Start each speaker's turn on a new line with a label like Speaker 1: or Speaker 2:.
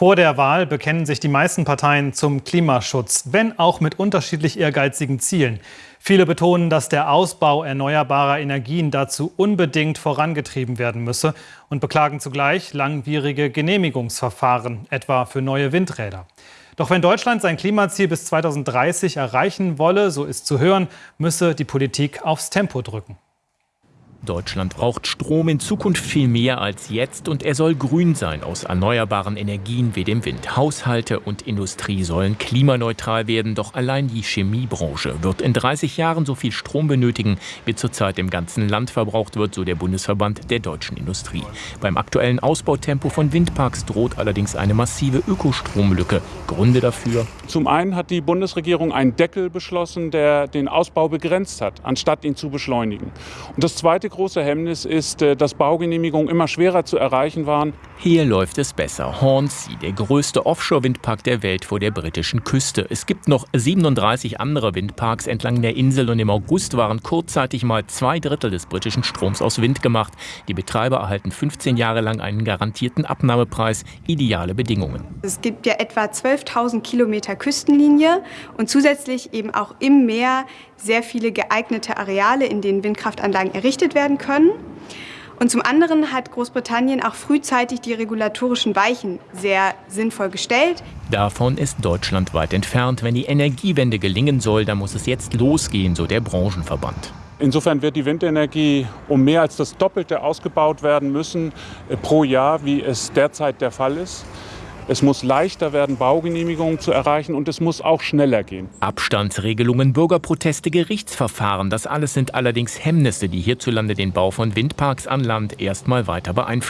Speaker 1: Vor der Wahl bekennen sich die meisten Parteien zum Klimaschutz, wenn auch mit unterschiedlich ehrgeizigen Zielen. Viele betonen, dass der Ausbau erneuerbarer Energien dazu unbedingt vorangetrieben werden müsse und beklagen zugleich langwierige Genehmigungsverfahren, etwa für neue Windräder. Doch wenn Deutschland sein Klimaziel bis 2030 erreichen wolle, so ist zu hören, müsse die Politik aufs Tempo drücken.
Speaker 2: Deutschland braucht Strom in Zukunft viel mehr als jetzt und er soll grün sein aus erneuerbaren Energien wie dem Wind. Haushalte und Industrie sollen klimaneutral werden, doch allein die Chemiebranche wird in 30 Jahren so viel Strom benötigen, wie zurzeit im ganzen Land verbraucht wird, so der Bundesverband der deutschen Industrie. Beim aktuellen Ausbautempo von Windparks droht allerdings eine massive Ökostromlücke. Gründe dafür?
Speaker 3: Zum einen hat die Bundesregierung einen Deckel beschlossen, der den Ausbau begrenzt hat, anstatt ihn zu beschleunigen. Und das zweite große Hemmnis ist, äh, dass Baugenehmigungen immer schwerer zu erreichen waren.
Speaker 2: Hier läuft es besser. Hornsea, der größte Offshore-Windpark der Welt vor der britischen Küste. Es gibt noch 37 andere Windparks entlang der Insel und im August waren kurzzeitig mal zwei Drittel des britischen Stroms aus Wind gemacht. Die Betreiber erhalten 15 Jahre lang einen garantierten Abnahmepreis, ideale Bedingungen.
Speaker 4: Es gibt ja etwa 12.000 Kilometer Küstenlinie und zusätzlich eben auch im Meer sehr viele geeignete Areale, in denen Windkraftanlagen errichtet werden können. Und zum anderen hat Großbritannien auch frühzeitig die regulatorischen Weichen sehr sinnvoll gestellt.
Speaker 2: Davon ist Deutschland weit entfernt. Wenn die Energiewende gelingen soll, dann muss es jetzt losgehen, so der Branchenverband.
Speaker 3: Insofern wird die Windenergie um mehr als das Doppelte ausgebaut werden müssen äh, pro Jahr, wie es derzeit der Fall ist. Es muss leichter werden, Baugenehmigungen zu erreichen und es muss auch schneller gehen.
Speaker 2: Abstandsregelungen, Bürgerproteste, Gerichtsverfahren, das alles sind allerdings Hemmnisse, die hierzulande den Bau von Windparks an Land erstmal weiter beeinflussen.